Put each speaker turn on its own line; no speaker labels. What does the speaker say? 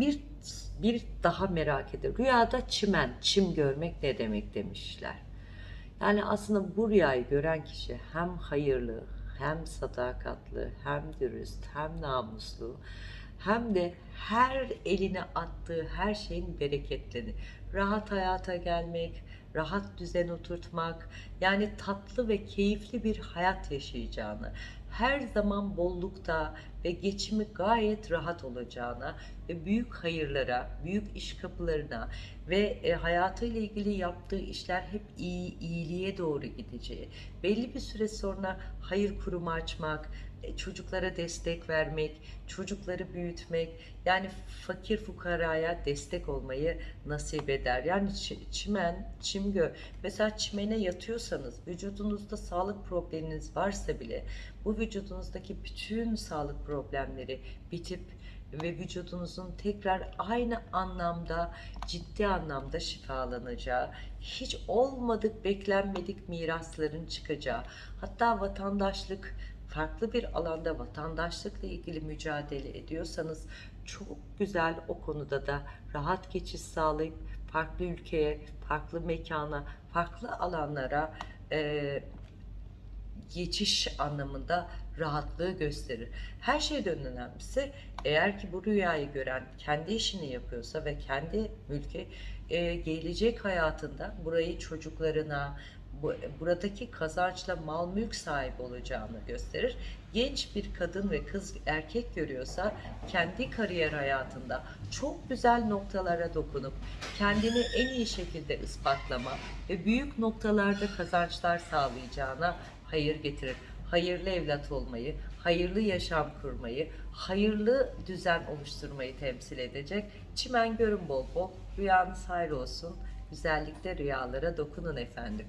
bir bir daha merak ediyorum. Rüyada çimen, çim görmek ne demek demişler. Yani aslında bu rüyayı gören kişi hem hayırlı, hem sadakatli, hem dürüst, hem namuslu, hem de her eline attığı her şeyin bereketlerini, rahat hayata gelmek, rahat düzen oturtmak, yani tatlı ve keyifli bir hayat yaşayacağını, her zaman bollukta ve geçimi gayet rahat olacağına ve büyük hayırlara, büyük iş kapılarına ve e, hayatıyla ilgili yaptığı işler hep iyi, iyiliğe doğru gideceği, belli bir süre sonra hayır kurumu açmak, e, çocuklara destek vermek, çocukları büyütmek, yani fakir fukaraya destek olmayı nasip eder. Yani çi- çimen, çimgö, mesela çimene yatıyorsanız, vücudunuzda sağlık probleminiz varsa bile bu vücudunuzdaki bütün sağlık problemleri bitip ve vücudunuzun tekrar aynı anlamda ciddi anlamda şifalanacağı, hiç olmadık beklenmedik mirasların çıkacağı, hatta vatandaşlık farklı bir alanda vatandaşlıkla ilgili mücadele ediyorsanız çok güzel o konuda da rahat geçiş sağlayıp farklı ülkeye, farklı mekana, farklı alanlara eee geçiş anlamında rahatlığı gösterir. Her şeyden önemlisi eğer ki bu rüyayı gören kendi işini yapıyorsa ve kendi mülki e, gelecek hayatında burayı çocuklarına bu, buradaki kazançla mal mülk sahibi olacağını gösterir. Genç bir kadın ve kız erkek görüyorsa kendi kariyer hayatında çok güzel noktalara dokunup kendini en iyi şekilde ispatlama ve büyük noktalarda kazançlar sağlayacağına hayır getirir. Hayırlı evlat olmayı, hayırlı yaşam kurmayı, hayırlı düzen oluşturmayı temsil edecek. Çimen görün bol bol, rüyanız hayır olsun. Güzellikle rüyalara dokunun efendim.